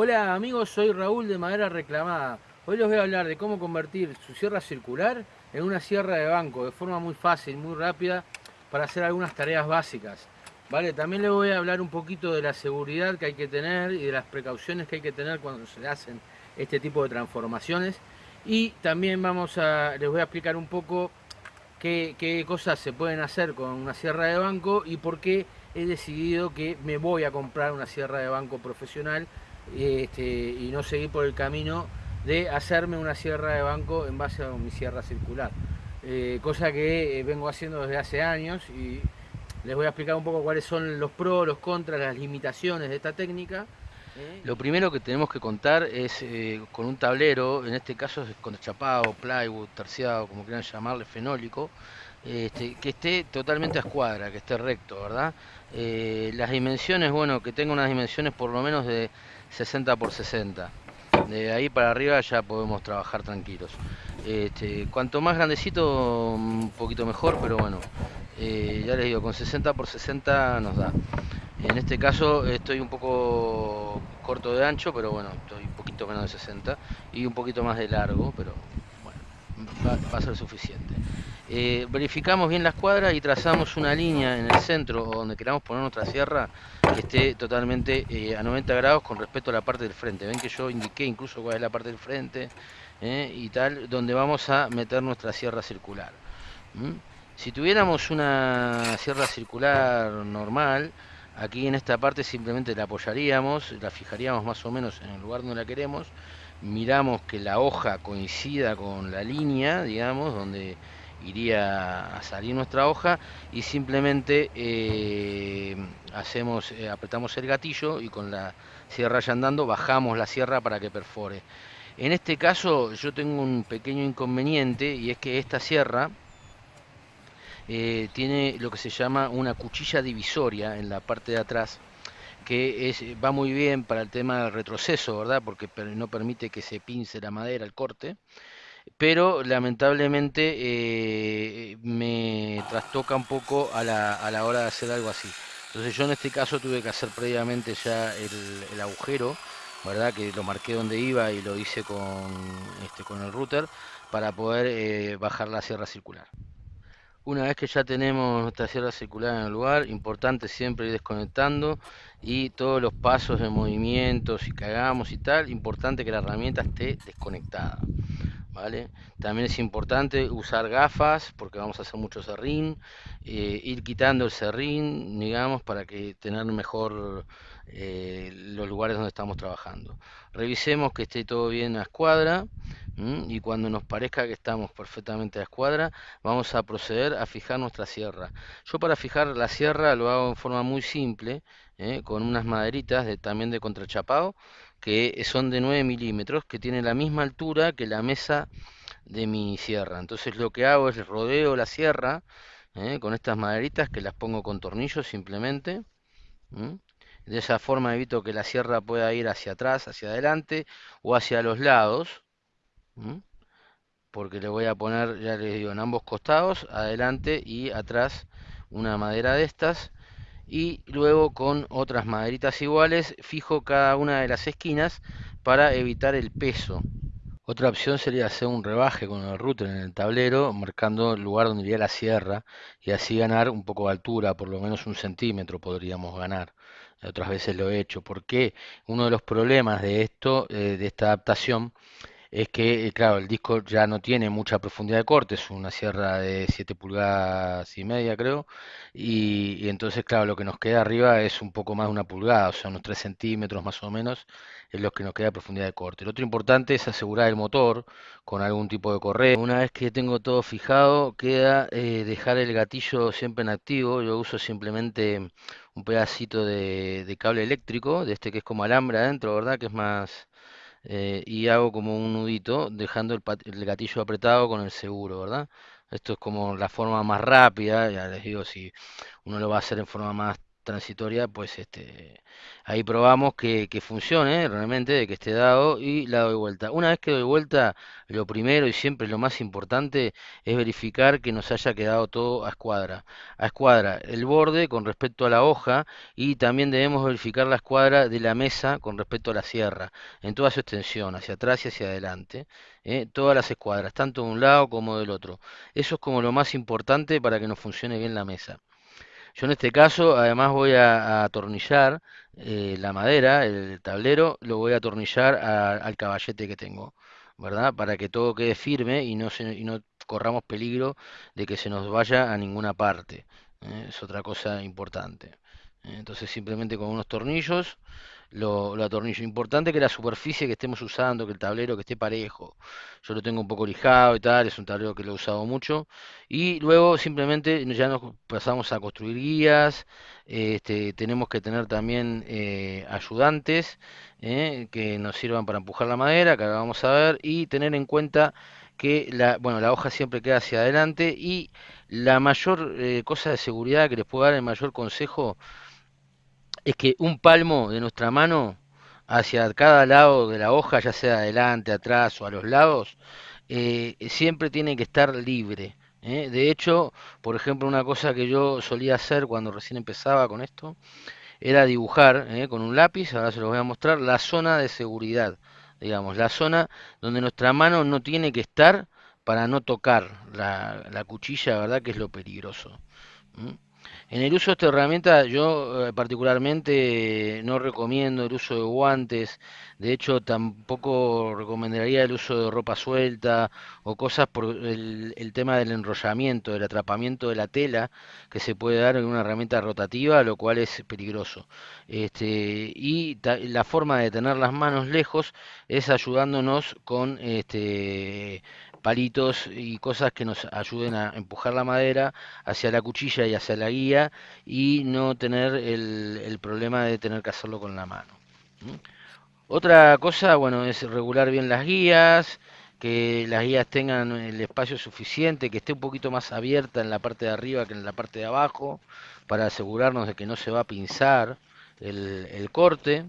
Hola amigos, soy Raúl de Madera Reclamada. Hoy les voy a hablar de cómo convertir su sierra circular en una sierra de banco de forma muy fácil, muy rápida para hacer algunas tareas básicas. ¿Vale? También les voy a hablar un poquito de la seguridad que hay que tener y de las precauciones que hay que tener cuando se hacen este tipo de transformaciones. Y también vamos a, les voy a explicar un poco qué, qué cosas se pueden hacer con una sierra de banco y por qué he decidido que me voy a comprar una sierra de banco profesional este, y no seguir por el camino de hacerme una sierra de banco en base a mi sierra circular. Eh, cosa que eh, vengo haciendo desde hace años y les voy a explicar un poco cuáles son los pros, los contras, las limitaciones de esta técnica. ¿eh? Lo primero que tenemos que contar es con un tablero, en este caso es con chapado, plywood, terciado, como quieran llamarle, fenólico, este, que esté totalmente a escuadra, que esté recto, ¿verdad? las dimensiones, bueno, que tenga unas dimensiones por lo menos de 60 por 60 de ahí para arriba ya podemos trabajar tranquilos. Este, cuanto más grandecito un poquito mejor pero bueno eh, ya les digo con 60 por 60 nos da. En este caso estoy un poco corto de ancho pero bueno estoy un poquito menos de 60 y un poquito más de largo pero bueno va a ser suficiente eh, verificamos bien la escuadra y trazamos una línea en el centro donde queramos poner nuestra sierra que esté totalmente eh, a 90 grados con respecto a la parte del frente. Ven que yo indiqué incluso cuál es la parte del frente eh, y tal, donde vamos a meter nuestra sierra circular. Si tuviéramos una sierra circular normal, aquí en esta parte simplemente la apoyaríamos, la fijaríamos más o menos en el lugar donde la queremos, miramos que la hoja coincida con la línea, digamos, donde iría a salir nuestra hoja y simplemente eh, hacemos eh, apretamos el gatillo y con la sierra ya andando bajamos la sierra para que perfore en este caso yo tengo un pequeño inconveniente y es que esta sierra eh, tiene lo que se llama una cuchilla divisoria en la parte de atrás que es, va muy bien para el tema del retroceso, ¿verdad? Porque no permite que se pince la madera, el corte pero lamentablemente eh, me trastoca un poco a la, a la, hora de hacer algo así. Entonces yo en este caso tuve que hacer previamente ya el, agujero, ¿verdad? Que lo marqué donde iba y lo hice con, este, con el router para poder eh, bajar la sierra circular. Una vez que ya tenemos nuestra sierra circular en el lugar, importante siempre ir desconectando y todos los pasos de movimientos y que hagamos y tal, importante que la herramienta esté desconectada. También es importante usar gafas porque vamos a hacer mucho serrín, eh, ir quitando el serrín, digamos, para que tener mejor eh, los lugares donde estamos trabajando. Revisemos que esté todo bien a escuadra y cuando nos parezca que estamos perfectamente a escuadra, vamos a proceder a fijar nuestra sierra. Yo para fijar la sierra lo hago en forma muy simple, ¿eh? con unas maderitas de, también de contrachapado que son de 9 milímetros, que tiene la misma altura que la mesa de mi sierra. Entonces lo que hago es rodeo la sierra ¿eh? con estas maderitas que las pongo con tornillos simplemente. De esa forma evito que la sierra pueda ir hacia atrás, hacia adelante o hacia los lados. Porque le voy a poner, ya les digo, en ambos costados, adelante y atrás una madera de estas y luego con otras maderitas iguales fijo cada una de las esquinas para evitar el peso. Otra opción sería hacer un rebaje con el router en el tablero, marcando el lugar donde iría la sierra y así ganar un poco de altura, por lo menos un centímetro podríamos ganar. Otras veces lo he hecho, porque uno de los problemas de esto, eh, de esta adaptación, es que, eh, claro, el disco ya no tiene mucha profundidad de corte, es una sierra de 7 pulgadas y media, creo, y, entonces, claro, lo que nos queda arriba es un poco más de una pulgada, o sea, unos 3 centímetros más o menos, es lo que nos queda profundidad de corte. Lo otro importante es asegurar el motor con algún tipo de correa. Una vez que tengo todo fijado, queda eh, dejar el gatillo siempre en activo, yo uso simplemente un pedacito de, de cable eléctrico, de este que es como alambre adentro, ¿verdad? Que es más eh, y hago como un nudito dejando el, gatillo apretado con el seguro, ¿verdad? Esto es como la forma más rápida, ya les digo, si uno lo va a hacer en forma más transitoria, pues este, ahí probamos que, que funcione realmente, de que esté dado y la doy vuelta. Una vez que doy vuelta, lo primero y siempre lo más importante es verificar que nos haya quedado todo a escuadra. A escuadra el borde con respecto a la hoja y también debemos verificar la escuadra de la mesa con respecto a la sierra, en toda su extensión, hacia atrás y hacia adelante. ¿eh? Todas las escuadras, tanto de un lado como del otro. Eso es como lo más importante para que nos funcione bien la mesa. Yo en este caso además voy a, atornillar eh, la madera, el tablero, lo voy a atornillar al caballete que tengo, ¿verdad? Para que todo quede firme y no, corramos peligro de que se nos vaya a ninguna parte. ¿eh? Es otra cosa importante. Entonces simplemente con unos tornillos lo, lo, atornillo. Importante que la superficie que estemos usando, que el tablero que esté parejo. Yo lo tengo un poco lijado y tal, es un tablero que lo he usado mucho. Y luego simplemente ya nos pasamos a construir guías. Este, tenemos que tener también eh, ayudantes eh, que nos sirvan para empujar la madera, que ahora vamos a ver, y tener en cuenta que la, bueno, la hoja siempre queda hacia adelante y la mayor eh, cosa de seguridad que les puedo dar, el mayor consejo, es que un palmo de nuestra mano hacia cada lado de la hoja, ya sea adelante, atrás o a los lados, eh, siempre tiene que estar libre. ¿eh? De hecho, por ejemplo, una cosa que yo solía hacer cuando recién empezaba con esto, era dibujar ¿eh? con un lápiz, ahora se los voy a mostrar, la zona de seguridad, digamos, la zona donde nuestra mano no tiene que estar para no tocar la, la cuchilla, ¿verdad? Que es lo peligroso. En el uso de esta herramienta yo eh, particularmente no recomiendo el uso de guantes, de hecho tampoco recomendaría el uso de ropa suelta o cosas por el, tema del enrollamiento, del atrapamiento de la tela que se puede dar en una herramienta rotativa, lo cual es peligroso. Este, y la forma de tener las manos lejos es ayudándonos con este, palitos y cosas que nos ayuden a empujar la madera hacia la cuchilla y hacia la guía y no tener el, problema de tener que hacerlo con la mano. Otra cosa, bueno, es regular bien las guías, que las guías tengan el espacio suficiente, que esté un poquito más abierta en la parte de arriba que en la parte de abajo, para asegurarnos de que no se va a pinzar el, corte,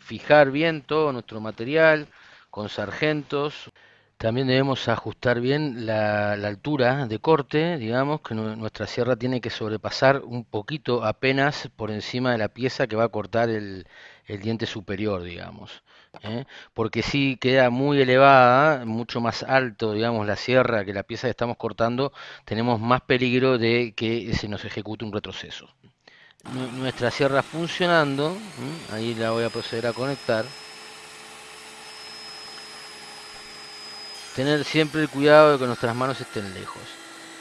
fijar bien todo nuestro material con sargentos. También debemos ajustar bien la, altura de corte, digamos, que nuestra sierra tiene que sobrepasar un poquito apenas por encima de la pieza que va a cortar el, diente superior, digamos. ¿eh? Porque si queda muy elevada, mucho más alto, digamos, la sierra que la pieza que estamos cortando, tenemos más peligro de que se nos ejecute un retroceso. Nuestra sierra funcionando, ahí la voy a proceder a conectar. Tener siempre el cuidado de que nuestras manos estén lejos.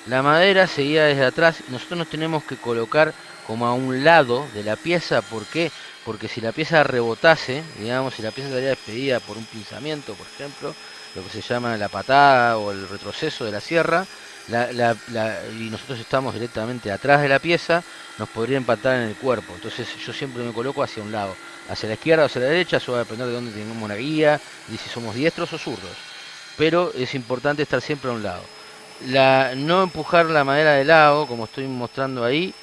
La madera seguida desde atrás, nosotros nos tenemos que colocar como a un lado de la pieza, ¿por qué? Porque si la pieza rebotase, digamos, si la pieza estaría despedida por un pinzamiento, por ejemplo, lo que se llama la patada o el retroceso de la sierra, y nosotros estamos directamente atrás de la pieza, nos podría empatar en el cuerpo. Entonces yo siempre me coloco hacia un lado, hacia la izquierda o hacia la derecha, eso va a depender de dónde tengamos la guía, y si somos diestros o zurdos pero es importante estar siempre a un lado. La, no empujar la madera de lado, como estoy mostrando ahí,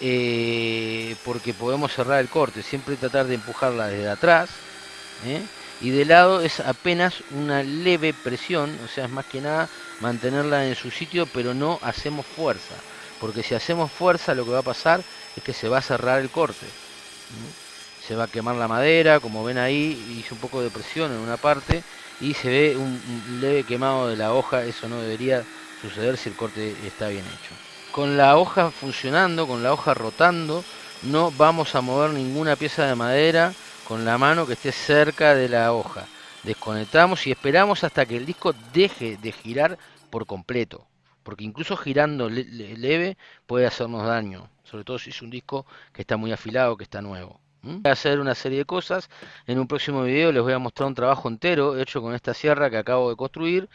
eh, porque podemos cerrar el corte, siempre tratar de empujarla desde atrás, ¿eh? y de lado es apenas una leve presión, o sea, es más que nada mantenerla en su sitio, pero no hacemos fuerza, porque si hacemos fuerza lo que va a pasar es que se va a cerrar el corte. Se va a quemar la madera, como ven ahí, hice un poco de presión en una parte, y se ve un, leve quemado de la hoja, eso no debería suceder si el corte está bien hecho. Con la hoja funcionando, con la hoja rotando, no vamos a mover ninguna pieza de madera con la mano que esté cerca de la hoja. Desconectamos y esperamos hasta que el disco deje de girar por completo, porque incluso girando leve puede hacernos daño, sobre todo si es un disco que está muy afilado, que está nuevo. Voy a hacer una serie de cosas. En un próximo video les voy a mostrar un trabajo entero hecho con esta sierra que acabo de construir.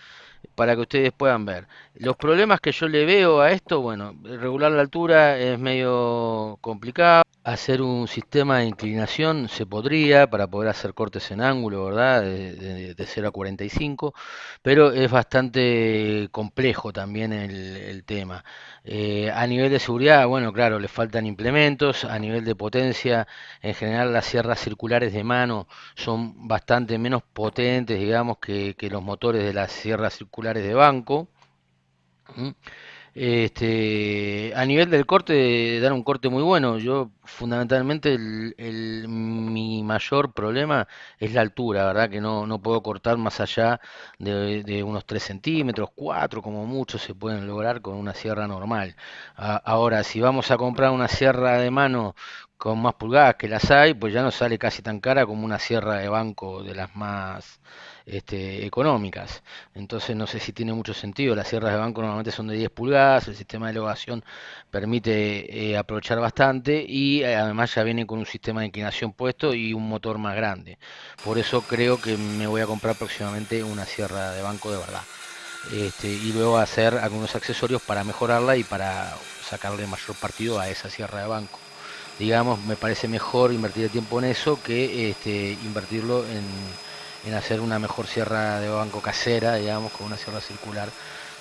Para que ustedes puedan ver. Los problemas que yo le veo a esto, bueno, regular la altura es medio complicado. Hacer un sistema de inclinación se podría para poder hacer cortes en ángulo, ¿verdad? De, 0 a 45, pero es bastante complejo también el, tema. Eh, a nivel de seguridad, bueno, claro, le faltan implementos. A nivel de potencia, en general las sierras circulares de mano son bastante menos potentes, digamos, que, que los motores de las sierras circulares de banco. Este, a nivel del corte, dar un corte muy bueno. Yo fundamentalmente el, mi mayor problema es la altura, ¿verdad? Que no, no puedo cortar más allá de, unos 3 centímetros, 4 como mucho se pueden lograr con una sierra normal. ahora, si vamos a comprar una sierra de mano con más pulgadas que las hay, pues ya no sale casi tan cara como una sierra de banco de las más este, económicas. Entonces no sé si tiene mucho sentido. Las sierras de banco normalmente son de 10 pulgadas, el sistema de elevación permite eh, aprovechar bastante y eh, además ya viene con un sistema de inclinación puesto y un motor más grande. Por eso creo que me voy a comprar próximamente una sierra de banco de verdad. Este, y luego hacer algunos accesorios para mejorarla y para sacarle mayor partido a esa sierra de banco digamos, me parece mejor invertir el tiempo en eso que este, invertirlo en, hacer una mejor sierra de banco casera, digamos, con una sierra circular,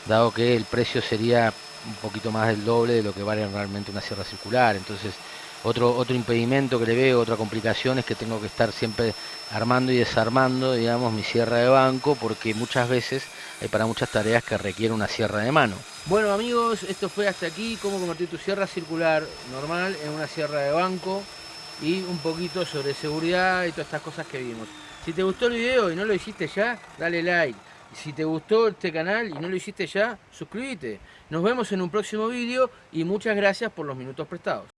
dado que el precio sería un poquito más del doble de lo que vale realmente una sierra circular. Entonces, otro, otro impedimento que le veo, otra complicación es que tengo que estar siempre armando y desarmando, digamos, mi sierra de banco, porque muchas veces hay para muchas tareas que requiere una sierra de mano. Bueno amigos, esto fue hasta aquí, cómo convertir tu sierra circular normal en una sierra de banco y un poquito sobre seguridad y todas estas cosas que vimos. Si te gustó el video y no lo hiciste ya, dale like. Si te gustó este canal y no lo hiciste ya, suscríbete. Nos vemos en un próximo video y muchas gracias por los minutos prestados.